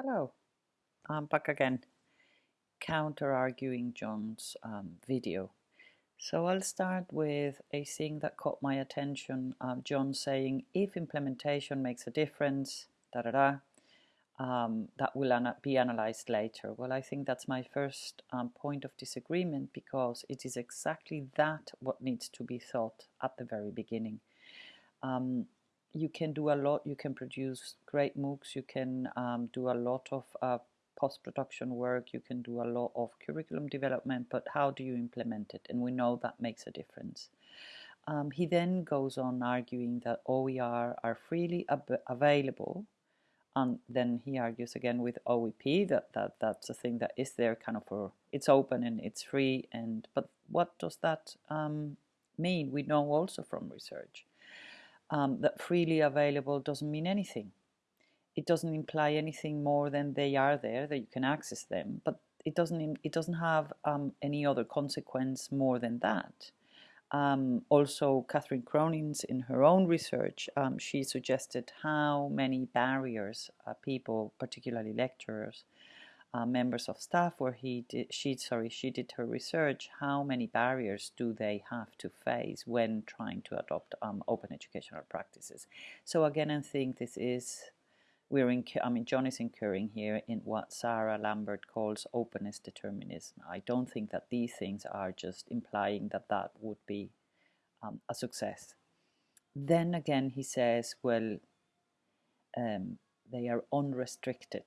Hello, I'm back again, counter-arguing John's um, video. So I'll start with a thing that caught my attention. Um, John saying, if implementation makes a difference, da da da, um, that will be analyzed later. Well, I think that's my first um, point of disagreement because it is exactly that what needs to be thought at the very beginning. Um, you can do a lot. You can produce great MOOCs. You can um, do a lot of uh, post-production work. You can do a lot of curriculum development, but how do you implement it? And we know that makes a difference. Um, he then goes on arguing that OER are freely available and then he argues again with OEP that, that that's a thing that is there kind of for it's open and it's free and but what does that um, mean we know also from research um, that freely available doesn't mean anything. It doesn't imply anything more than they are there, that you can access them, but it doesn't, it doesn't have um, any other consequence more than that. Um, also, Catherine Cronins, in her own research, um, she suggested how many barriers uh, people, particularly lecturers, uh, members of staff where he did, she sorry she did her research how many barriers do they have to face when trying to adopt um, open educational practices? So again I think this is we're in I mean John is incurring here in what Sarah Lambert calls openness determinism. I don't think that these things are just implying that that would be um, a success. Then again he says well um, they are unrestricted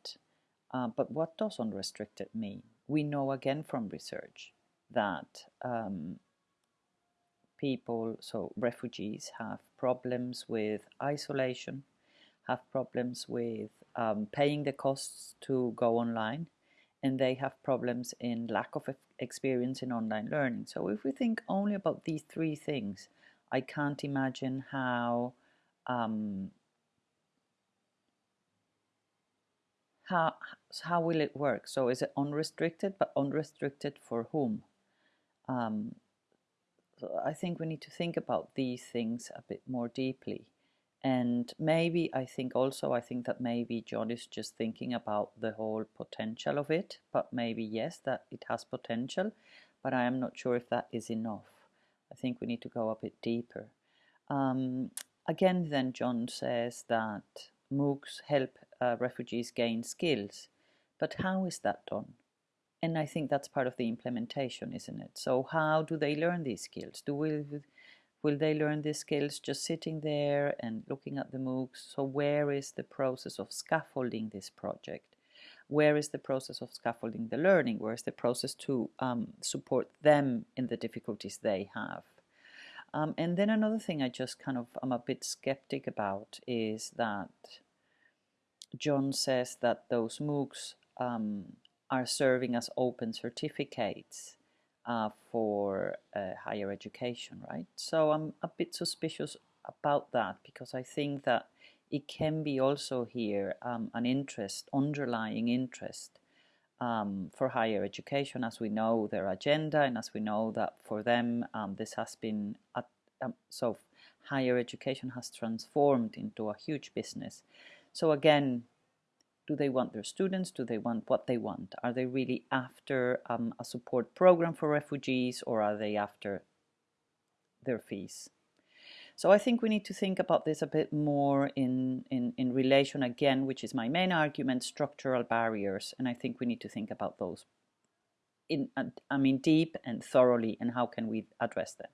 uh, but what does unrestricted mean? We know again from research that um, people, so refugees, have problems with isolation, have problems with um, paying the costs to go online, and they have problems in lack of experience in online learning. So if we think only about these three things, I can't imagine how um, how, how will it work? So is it unrestricted, but unrestricted for whom? Um, so I think we need to think about these things a bit more deeply. And maybe I think also, I think that maybe John is just thinking about the whole potential of it, but maybe yes, that it has potential, but I am not sure if that is enough. I think we need to go a bit deeper. Um, again, then John says that MOOCs help uh, refugees gain skills. But how is that done? And I think that's part of the implementation, isn't it? So how do they learn these skills? Do we, will they learn these skills just sitting there and looking at the MOOCs? So where is the process of scaffolding this project? Where is the process of scaffolding the learning? Where is the process to um, support them in the difficulties they have? Um, and then another thing I just kind of, I'm a bit skeptic about is that John says that those MOOCs um, are serving as open certificates uh, for uh, higher education, right? So I'm a bit suspicious about that because I think that it can be also here um, an interest, underlying interest um, for higher education as we know their agenda and as we know that for them um, this has been, a, um, so higher education has transformed into a huge business. So again, do they want their students? Do they want what they want? Are they really after um, a support program for refugees or are they after their fees? So I think we need to think about this a bit more in, in, in relation again, which is my main argument, structural barriers. And I think we need to think about those in, I mean, deep and thoroughly and how can we address them.